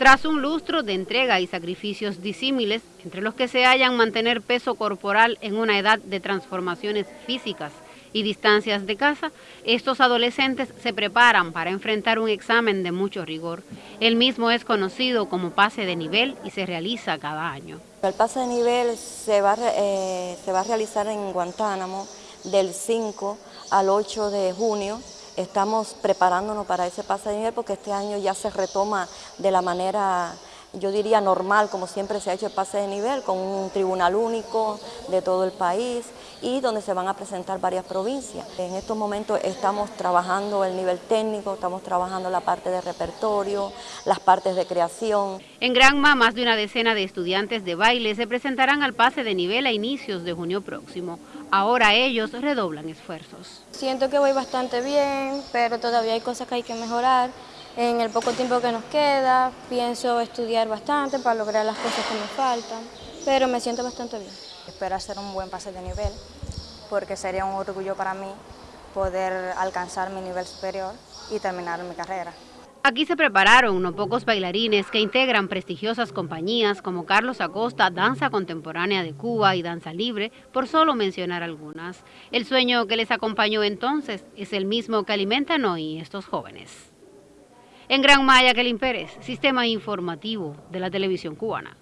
Tras un lustro de entrega y sacrificios disímiles, entre los que se hallan mantener peso corporal en una edad de transformaciones físicas y distancias de casa, estos adolescentes se preparan para enfrentar un examen de mucho rigor. El mismo es conocido como pase de nivel y se realiza cada año. El pase de nivel se va, eh, se va a realizar en Guantánamo del 5 al 8 de junio Estamos preparándonos para ese pase de nivel porque este año ya se retoma de la manera, yo diría normal, como siempre se ha hecho el pase de nivel, con un tribunal único de todo el país y donde se van a presentar varias provincias. En estos momentos estamos trabajando el nivel técnico, estamos trabajando la parte de repertorio, las partes de creación. En Granma, más de una decena de estudiantes de baile se presentarán al pase de nivel a inicios de junio próximo. Ahora ellos redoblan esfuerzos. Siento que voy bastante bien, pero todavía hay cosas que hay que mejorar. En el poco tiempo que nos queda, pienso estudiar bastante para lograr las cosas que me faltan, pero me siento bastante bien. Espero hacer un buen pase de nivel, porque sería un orgullo para mí poder alcanzar mi nivel superior y terminar mi carrera. Aquí se prepararon no pocos bailarines que integran prestigiosas compañías como Carlos Acosta, Danza Contemporánea de Cuba y Danza Libre, por solo mencionar algunas. El sueño que les acompañó entonces es el mismo que alimentan hoy estos jóvenes. En Gran Maya, Kelin Pérez, Sistema Informativo de la Televisión Cubana.